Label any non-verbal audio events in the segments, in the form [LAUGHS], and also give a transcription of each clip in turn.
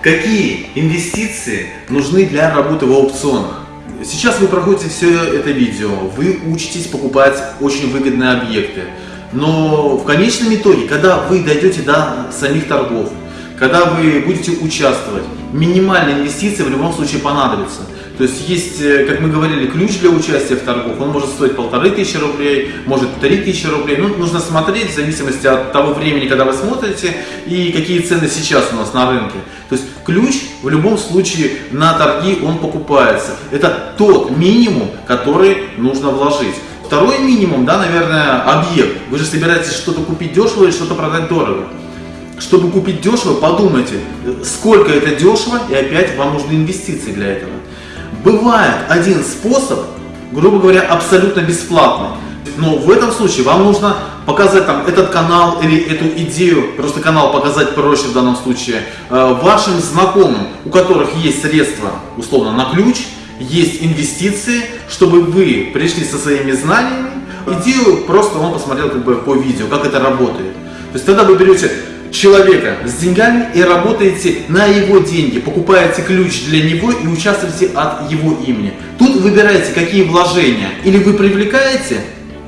Какие инвестиции нужны для работы в аукционах? Сейчас вы проходите все это видео, вы учитесь покупать очень выгодные объекты, но в конечном итоге, когда вы дойдете до самих торгов, когда вы будете участвовать, минимальные инвестиции в любом случае понадобятся. То есть есть, э, как мы говорили, ключ для участия в торгах, он может стоить полторы тысячи рублей, может три тысячи рублей. Ну, нужно смотреть в зависимости от того времени, когда вы смотрите и какие цены сейчас у нас на рынке. То есть ключ в любом случае на торги он покупается. Это тот минимум, который нужно вложить. Второй минимум, да, наверное, объект. Вы же собираетесь что-то купить дешево или что-то продать дорого. Чтобы купить дешево, подумайте, сколько это дешево, и опять вам нужны инвестиции для этого. Бывает один способ, грубо говоря, абсолютно бесплатный. Но в этом случае вам нужно показать там этот канал или эту идею, просто канал показать проще в данном случае, э, вашим знакомым, у которых есть средства, условно, на ключ, есть инвестиции, чтобы вы пришли со своими знаниями, идею просто он посмотрел как бы по видео, как это работает. То есть тогда вы берете человека с деньгами и работаете на его деньги, покупаете ключ для него и участвуете от его имени. Тут выбираете, какие вложения. Или вы привлекаете,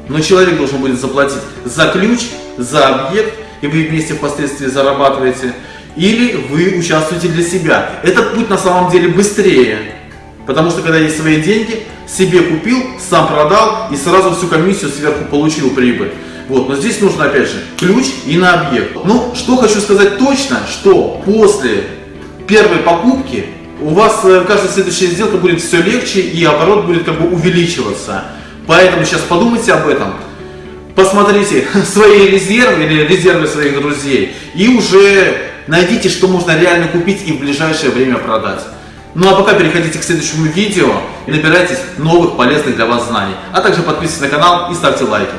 но человек должен будет заплатить за ключ, за объект, и вы вместе впоследствии зарабатываете. Или вы участвуете для себя. Этот путь на самом деле быстрее. Потому что когда есть свои деньги, себе купил, сам продал и сразу всю комиссию сверху получил прибыль. Вот, но здесь нужно опять же ключ и на объект. Ну, что хочу сказать точно, что после первой покупки у вас э, каждая следующая сделка будет все легче и оборот будет как бы увеличиваться. Поэтому сейчас подумайте об этом, посмотрите [LAUGHS] свои резервы или резервы своих друзей и уже найдите, что можно реально купить и в ближайшее время продать. Ну а пока переходите к следующему видео и набирайтесь новых полезных для вас знаний. А также подписывайтесь на канал и ставьте лайки.